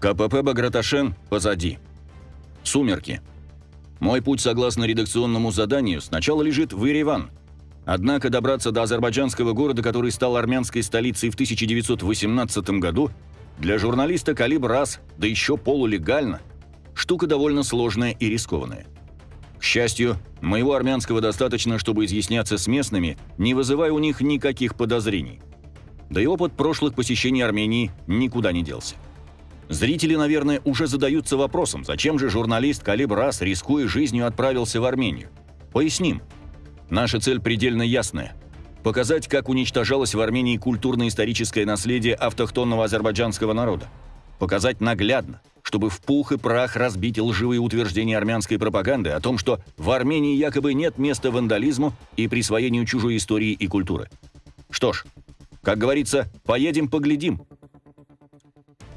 КПП Баграташен позади. Сумерки. Мой путь, согласно редакционному заданию, сначала лежит в Ереван. Однако добраться до азербайджанского города, который стал армянской столицей в 1918 году, для журналиста «Калибр раз», да еще полулегально, штука довольно сложная и рискованная. К счастью, моего армянского достаточно, чтобы изъясняться с местными, не вызывая у них никаких подозрений. Да и опыт прошлых посещений Армении никуда не делся. Зрители, наверное, уже задаются вопросом, зачем же журналист Калибр Ас, рискуя жизнью, отправился в Армению. Поясним. Наша цель предельно ясная. Показать, как уничтожалось в Армении культурно-историческое наследие автохтонного азербайджанского народа. Показать наглядно, чтобы в пух и прах разбить лживые утверждения армянской пропаганды о том, что в Армении якобы нет места вандализму и присвоению чужой истории и культуры. Что ж, как говорится, поедем поглядим.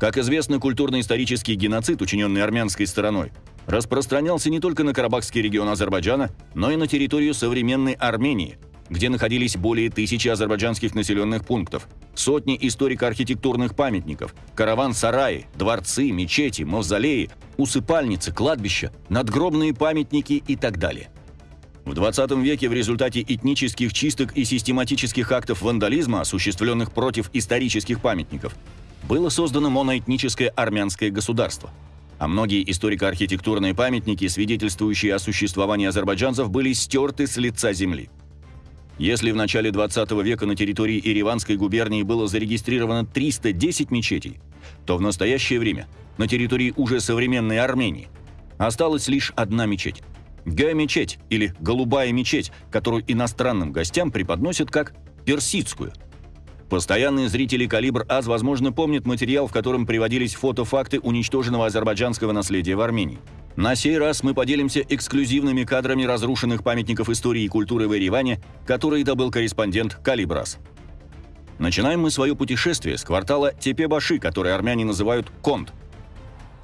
Как известно, культурно-исторический геноцид, учиненный армянской стороной, распространялся не только на Карабахский регион Азербайджана, но и на территорию современной Армении, где находились более тысячи азербайджанских населенных пунктов, сотни историко-архитектурных памятников, караван-сараи, дворцы, мечети, мавзолеи, усыпальницы, кладбища, надгробные памятники и так далее. В 20 веке в результате этнических чисток и систематических актов вандализма, осуществленных против исторических памятников, было создано моноэтническое армянское государство. А многие историко-архитектурные памятники, свидетельствующие о существовании азербайджанцев, были стерты с лица земли. Если в начале 20 века на территории Ириванской губернии было зарегистрировано 310 мечетей, то в настоящее время на территории уже современной Армении осталась лишь одна мечеть. Г-мечеть или «голубая мечеть», которую иностранным гостям преподносят как «персидскую», Постоянные зрители «Калибр АЗ», возможно, помнят материал, в котором приводились фотофакты уничтоженного азербайджанского наследия в Армении. На сей раз мы поделимся эксклюзивными кадрами разрушенных памятников истории и культуры в Ереване, которые добыл корреспондент «Калибр АЗ». Начинаем мы свое путешествие с квартала Тепе-Баши, который армяне называют Конт.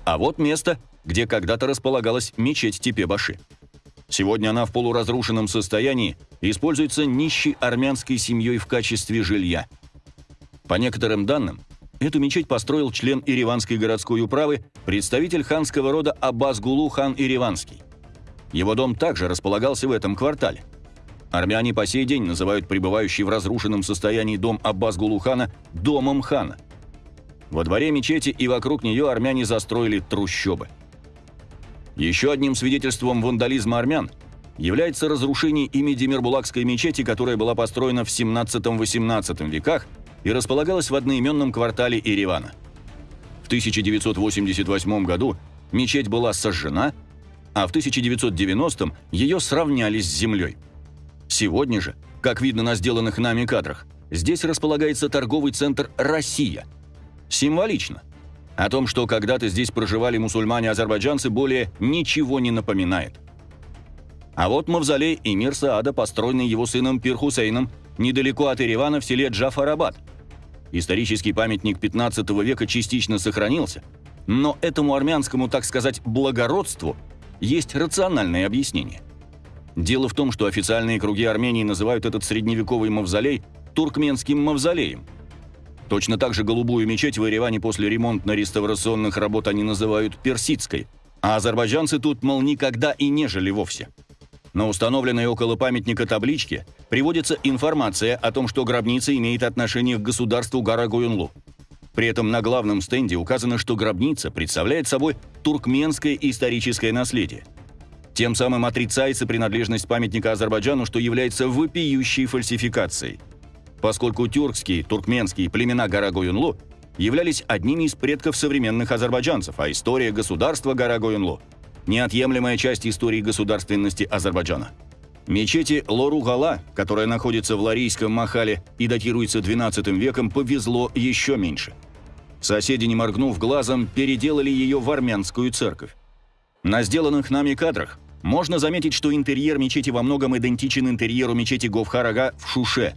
А вот место, где когда-то располагалась мечеть Тепе-Баши. Сегодня она в полуразрушенном состоянии используется нищей армянской семьей в качестве жилья – по некоторым данным, эту мечеть построил член Ириванской городской управы, представитель ханского рода Аббас-Гулу хан Ириванский. Его дом также располагался в этом квартале. Армяне по сей день называют пребывающий в разрушенном состоянии дом Аббас-Гулу хана «домом хана». Во дворе мечети и вокруг нее армяне застроили трущобы. Еще одним свидетельством вандализма армян является разрушение ими Демирбулакской мечети, которая была построена в 17-18 веках и располагалась в одноименном квартале Еревана. В 1988 году мечеть была сожжена, а в 1990-м ее сравняли с землей. Сегодня же, как видно на сделанных нами кадрах, здесь располагается торговый центр «Россия». Символично. О том, что когда-то здесь проживали мусульмане-азербайджанцы, более ничего не напоминает. А вот мавзолей Эмир Саада, построенный его сыном Пир Хусейном, недалеко от Еревана в селе Джафарабад – Исторический памятник 15 века частично сохранился, но этому армянскому, так сказать, благородству есть рациональное объяснение. Дело в том, что официальные круги Армении называют этот средневековый мавзолей туркменским мавзолеем. Точно так же голубую мечеть в Ереване после ремонтно-реставрационных работ они называют персидской, а азербайджанцы тут, мол, никогда и не жили вовсе. На установленной около памятника табличке приводится информация о том, что гробница имеет отношение к государству Гарагоюнлу. При этом на главном стенде указано, что гробница представляет собой туркменское историческое наследие. Тем самым отрицается принадлежность памятника Азербайджану, что является вопиющей фальсификацией. Поскольку тюркские, туркменские племена Гарагоюнлу являлись одними из предков современных азербайджанцев, а история государства Гарагоюнлу – неотъемлемая часть истории государственности Азербайджана. Мечети Лору-Гала, которая находится в Ларийском Махале и датируется XII веком, повезло еще меньше. Соседи, не моргнув глазом, переделали ее в армянскую церковь. На сделанных нами кадрах можно заметить, что интерьер мечети во многом идентичен интерьеру мечети Говхарага в Шуше.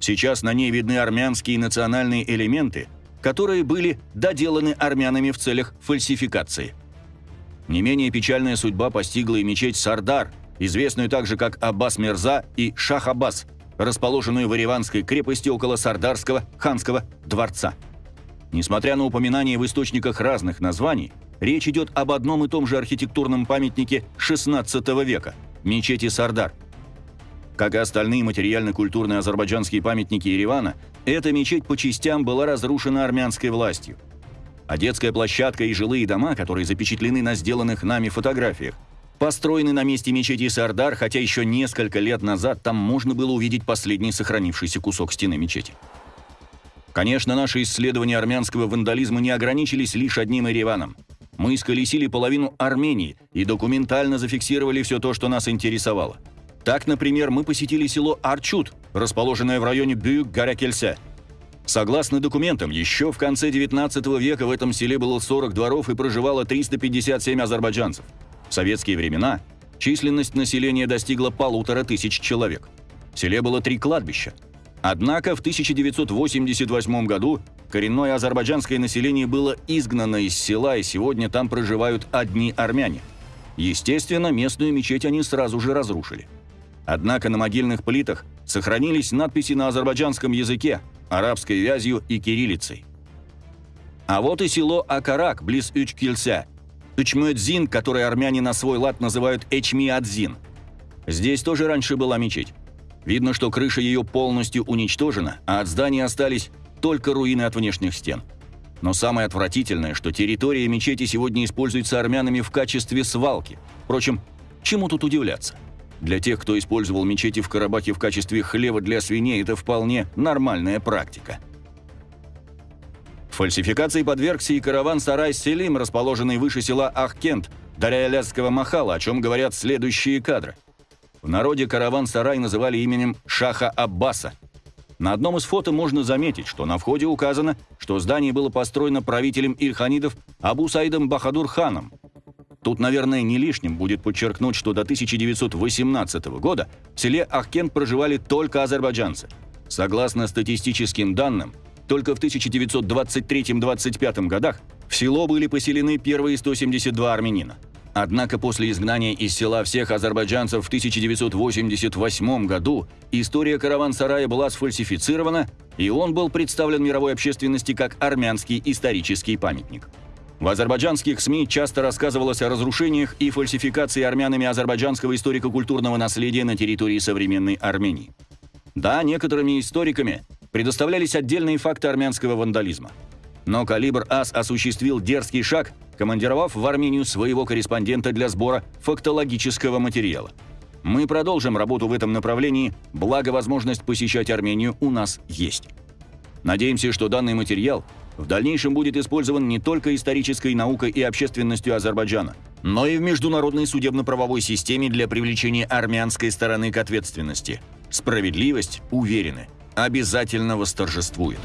Сейчас на ней видны армянские национальные элементы, которые были доделаны армянами в целях фальсификации. Не менее печальная судьба постигла и мечеть Сардар, известную также как Аббас Мерза и Шах Аббас, расположенную в Ереванской крепости около Сардарского ханского дворца. Несмотря на упоминание в источниках разных названий, речь идет об одном и том же архитектурном памятнике XVI века – мечети Сардар. Как и остальные материально-культурные азербайджанские памятники Еревана, эта мечеть по частям была разрушена армянской властью. А детская площадка и жилые дома, которые запечатлены на сделанных нами фотографиях, построены на месте мечети Сардар, хотя еще несколько лет назад там можно было увидеть последний сохранившийся кусок стены мечети. Конечно, наши исследования армянского вандализма не ограничились лишь одним Ереваном. Мы исколесили половину Армении и документально зафиксировали все то, что нас интересовало. Так, например, мы посетили село Арчут, расположенное в районе Бюк-Гарякельсе. Согласно документам, еще в конце 19 века в этом селе было 40 дворов и проживало 357 азербайджанцев. В советские времена численность населения достигла полутора тысяч человек. В селе было три кладбища – Однако в 1988 году коренное азербайджанское население было изгнано из села, и сегодня там проживают одни армяне. Естественно, местную мечеть они сразу же разрушили. Однако на могильных плитах сохранились надписи на азербайджанском языке, арабской вязью и кириллицей. А вот и село Акарак, близ Учкилься. Учмуэдзин, который армяне на свой лад называют Эчмиадзин. Здесь тоже раньше была мечеть. Видно, что крыша ее полностью уничтожена, а от здания остались только руины от внешних стен. Но самое отвратительное, что территория мечети сегодня используется армянами в качестве свалки. Впрочем, чему тут удивляться? Для тех, кто использовал мечети в Карабахе в качестве хлева для свиней, это вполне нормальная практика. Фальсификации подвергся и караван Сарай Селим, расположенный выше села Ахкент, Дарья-Ляцкого Махала, о чем говорят следующие кадры – в народе караван-сарай называли именем Шаха Аббаса. На одном из фото можно заметить, что на входе указано, что здание было построено правителем Ильханидов Абу Саидом Бахадур ханом. Тут, наверное, не лишним будет подчеркнуть, что до 1918 года в селе Ахкент проживали только азербайджанцы. Согласно статистическим данным, только в 1923-25 годах в село были поселены первые 172 армянина – Однако после изгнания из села всех азербайджанцев в 1988 году история караван-сарая была сфальсифицирована, и он был представлен мировой общественности как армянский исторический памятник. В азербайджанских СМИ часто рассказывалось о разрушениях и фальсификации армянами азербайджанского историко-культурного наследия на территории современной Армении. Да, некоторыми историками предоставлялись отдельные факты армянского вандализма. Но «Калибр АС» осуществил дерзкий шаг – командировав в Армению своего корреспондента для сбора фактологического материала. Мы продолжим работу в этом направлении, благо возможность посещать Армению у нас есть. Надеемся, что данный материал в дальнейшем будет использован не только исторической наукой и общественностью Азербайджана, но и в международной судебно-правовой системе для привлечения армянской стороны к ответственности. Справедливость, уверены, обязательно восторжествует.